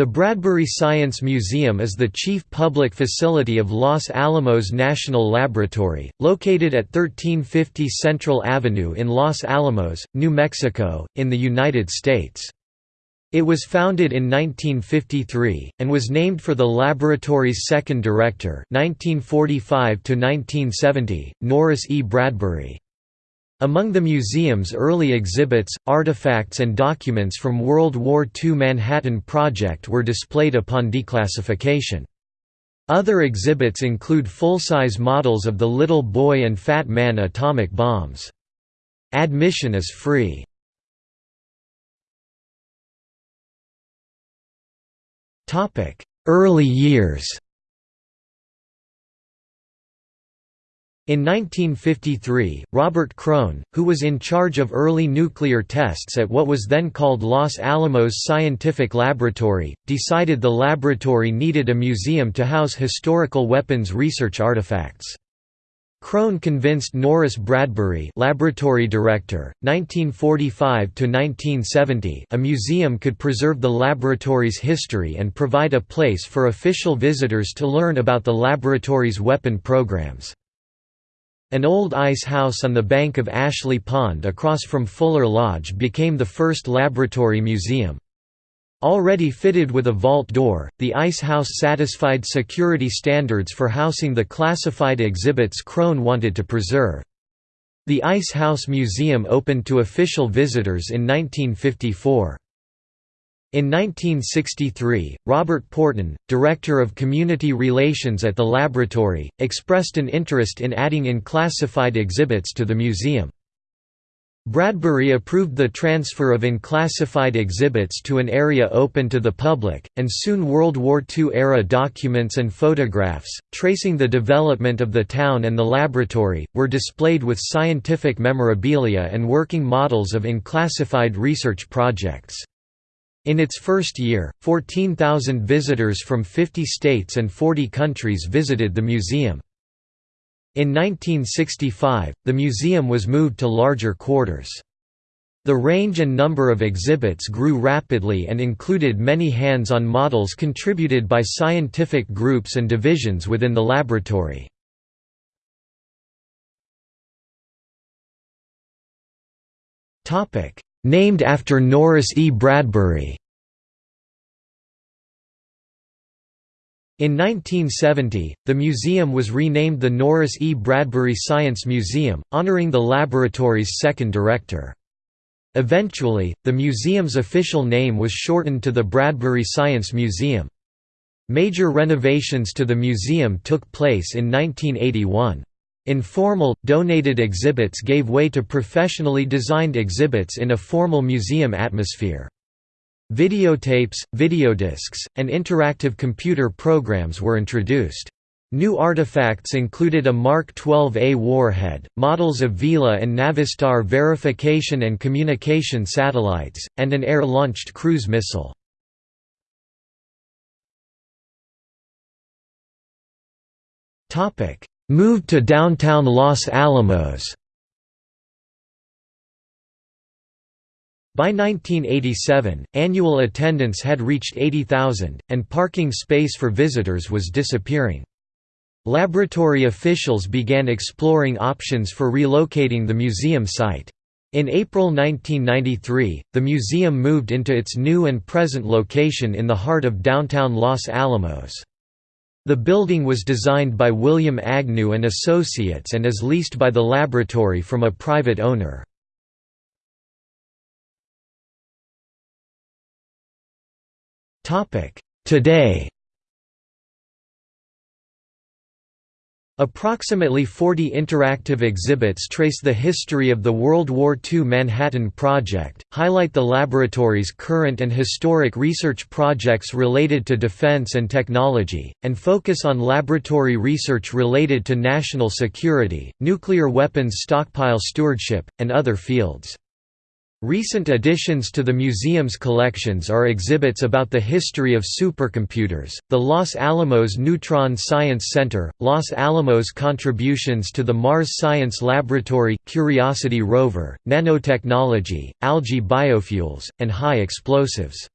The Bradbury Science Museum is the chief public facility of Los Alamos National Laboratory, located at 1350 Central Avenue in Los Alamos, New Mexico, in the United States. It was founded in 1953, and was named for the laboratory's second director 1945 Norris E. Bradbury. Among the museum's early exhibits, artifacts and documents from World War II Manhattan Project were displayed upon declassification. Other exhibits include full-size models of the Little Boy and Fat Man atomic bombs. Admission is free. Early years In 1953, Robert Krohn, who was in charge of early nuclear tests at what was then called Los Alamos Scientific Laboratory, decided the laboratory needed a museum to house historical weapons research artifacts. Krohn convinced Norris Bradbury laboratory director, 1945–1970 a museum could preserve the laboratory's history and provide a place for official visitors to learn about the laboratory's weapon programs. An old ice house on the bank of Ashley Pond across from Fuller Lodge became the first laboratory museum. Already fitted with a vault door, the ice house satisfied security standards for housing the classified exhibits Krohn wanted to preserve. The Ice House Museum opened to official visitors in 1954. In 1963, Robert Porton, Director of Community Relations at the laboratory, expressed an interest in adding in classified exhibits to the museum. Bradbury approved the transfer of unclassified exhibits to an area open to the public, and soon World War II-era documents and photographs, tracing the development of the town and the laboratory, were displayed with scientific memorabilia and working models of unclassified research projects. In its first year, 14,000 visitors from 50 states and 40 countries visited the museum. In 1965, the museum was moved to larger quarters. The range and number of exhibits grew rapidly and included many hands-on models contributed by scientific groups and divisions within the laboratory. Named after Norris E. Bradbury In 1970, the museum was renamed the Norris E. Bradbury Science Museum, honoring the laboratory's second director. Eventually, the museum's official name was shortened to the Bradbury Science Museum. Major renovations to the museum took place in 1981. Informal, donated exhibits gave way to professionally designed exhibits in a formal museum atmosphere. Videotapes, videodiscs, and interactive computer programs were introduced. New artifacts included a Mark 12A warhead, models of Vela and Navstar verification and communication satellites, and an air-launched cruise missile. Moved to downtown Los Alamos By 1987, annual attendance had reached 80,000, and parking space for visitors was disappearing. Laboratory officials began exploring options for relocating the museum site. In April 1993, the museum moved into its new and present location in the heart of downtown Los Alamos. The building was designed by William Agnew and Associates and is leased by the laboratory from a private owner. Today Approximately 40 interactive exhibits trace the history of the World War II Manhattan Project, highlight the laboratory's current and historic research projects related to defense and technology, and focus on laboratory research related to national security, nuclear weapons stockpile stewardship, and other fields. Recent additions to the museum's collections are exhibits about the history of supercomputers, the Los Alamos Neutron Science Center, Los Alamos contributions to the Mars Science Laboratory, Curiosity rover, nanotechnology, algae biofuels, and high explosives.